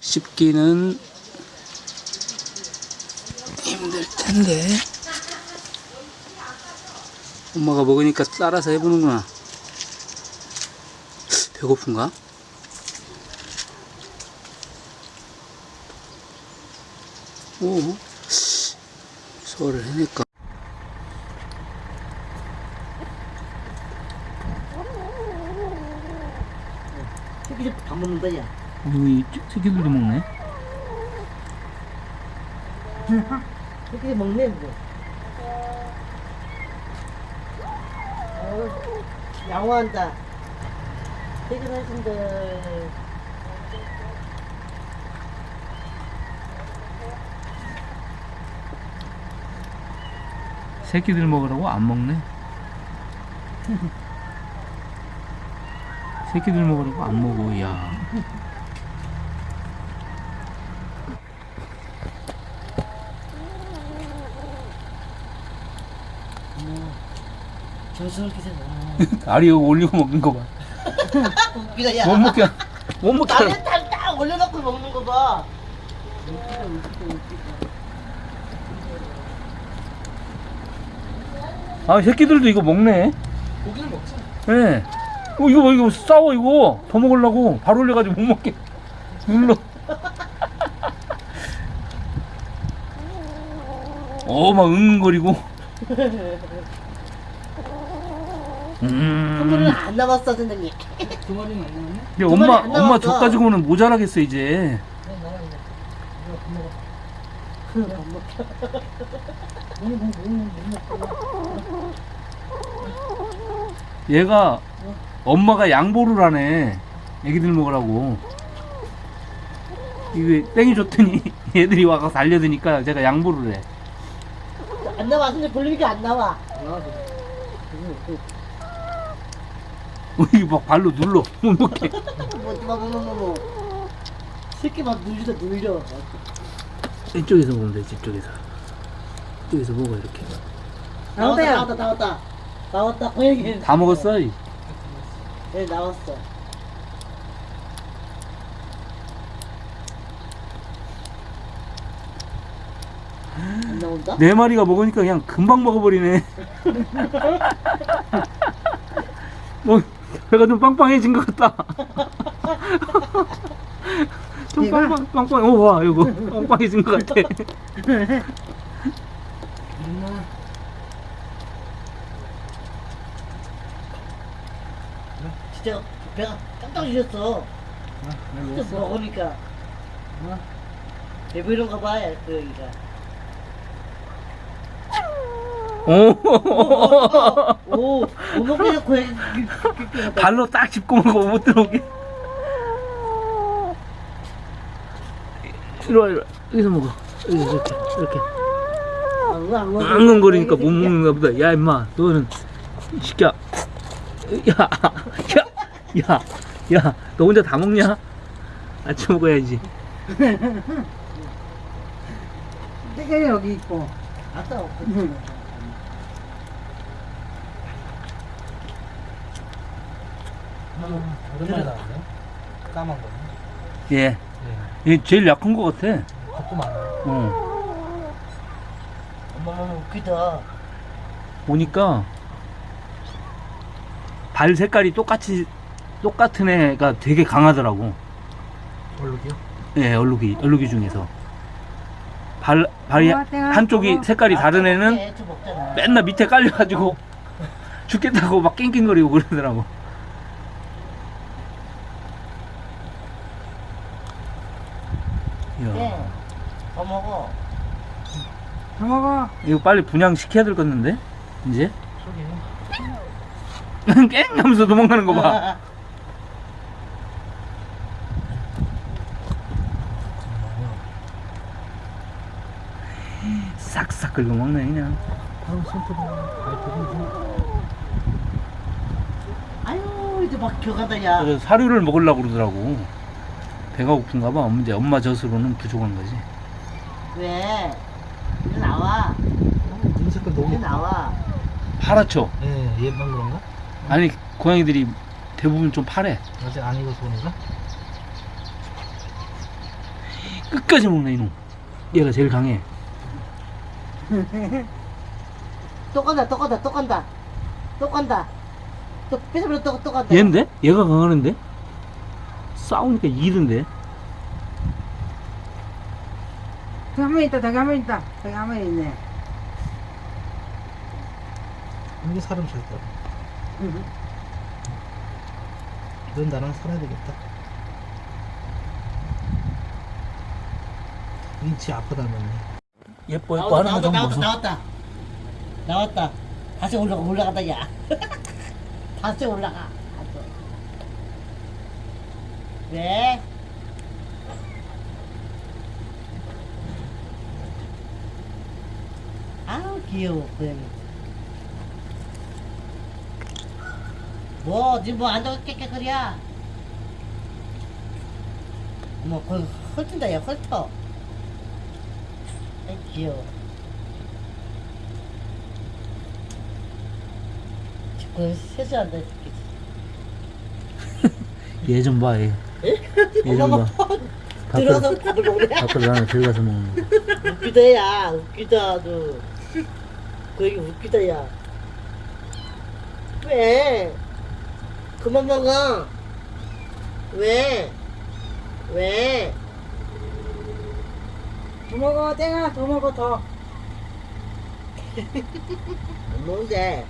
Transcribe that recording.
씹기는 힘들 텐데 엄마가 먹으니까 따라서 해보는구나 배고픈가? 오 소화를 해낼까? 새끼들 밥 먹는다 야 이 새끼들도 먹네. 새끼들 먹네 뭐 어우, 양호한다. 퇴근하신다 새끼들 먹으라고 안 먹네? 새끼들 먹으라고 안 먹어 야 정신없게 생각 알이 이거 올리고 먹는 거 봐. 웃기다 야 못 먹게. 못 먹게. 나는 딱딱 올려놓고 먹는 거 봐. 웃기다 웃기다 웃기다 아 새끼들도 이거 먹네. 고기를 먹자 예. 어, 이거 뭐, 이거 싸워 이거. 더 먹으려고. 바로 올려가지고 못 먹게. 눌러. 어 막 응거리고 음. 안 남았어 선생님. 두 마리는 안 나왔네? 근데 두 엄마 안 엄마. 저 가지고는 모자라겠어 이제. 얘가 엄마가 양보를 하네. 애기들 먹으라고. 이게 땡이 줬더니 얘들이 와서 달려드니까 제가 양보를 해 안 나와. 선생님 볼리니까 안 나와. 어, 이거 막 발로 눌러. 못 먹게. 뭐뭐뭐뭐 새끼 막 눌리다 눌려. 이쪽에서 먹으면 돼 이쪽에서. 이쪽에서 먹어 이렇게. 나왔다 나왔다 나왔다. 나왔다. 고양이 다 먹었어? 이? 네 나왔어 나온다? 네 마리가 먹으니까 그냥 금방 먹어버리네. 뭐 배가 좀 빵빵해진 것 같다. 좀? 빵빵 빵빵 오와 이거 빵빵해진 것 같아. 진짜 배가 깜짝 놀랐어. 진짜 먹으니까. 배부른가 봐요 그 여기가 오 오 오목이가 고양이 발로 딱 짚고 먹어 못 들어오게 이리 와 이리 와 여기서 먹어 여기 이렇게 이렇게 앙응거리니까 못 먹는가 보다 야 임마 너는 이 새끼야 야야 야 야 너 혼자 다 먹냐 아침 먹어야지 떼가 여기 있고. 아까 오랜만에 나왔네. 까만 거. 예. 얘 제일 약한 거 같아 겁도 많아요. 어 엄마 웃기다 보니까 발 색깔이 똑같이 똑같은 애가 되게 강하더라고 얼룩이요? 예 얼룩이 얼룩이 중에서 발 발이. 한쪽이. 색깔이 다른 애는 맨날 밑에 깔려가지고 죽겠다고 막 낑낑거리고 그러더라고. 이야, 네더 먹어 다 먹어. 이거 빨리 분양 시켜야 될 건데 이제 저기. 깽 하면서 도망가는 거 봐. 싹싹 긁어 먹네 그냥. 아유 이제 막 겨가다 야 그래서 사료를 먹으려고 그러더라고. 배가 고픈가 봐. 이제 엄마 젖으로는 부족한 거지. 왜? 나와 눈 색깔 너무. 나와 파랗죠? 예, 얘만 그런가? 아니 고양이들이 대부분 좀 파래. 아직 안 익어서 그런가? 끝까지 먹네 이놈 얘가 제일 강해 또 간다 또 간다 또 간다 또 간다 또 뺏어버려 또, 또 간다 얘인데? 얘가 강하는데? 싸우니까 이던데 저기 한 명 있다, 저기 한 명 있다. 저기 한 명 있네. 이게 사람 잘 따라. 넌 나랑 살아야 되겠다. 인치 아프다면. 예뻐 나왔다, 예뻐 하는 거좀 나왔다, 보소 나왔다 나왔다 다시 올라가 올라간다 야 다시 올라가. 왜? 아우 귀여워 고양이 뭐 지금 뭐 앉아서 깨끗거려 뭐 거기 헐튼다 야 헐터 아이 귀여워. 그 세수한다 얘좀 봐 얘. 얘 좀 봐. 들어서 밥을 먹네 밖으로 나는 들어가서 먹는 거. 웃기다 야. 웃기다 너 거기 웃기다 야 왜? 그만 먹어 왜? 왜? 더 먹어, 땡아, 더 먹어, 더. 안 먹는데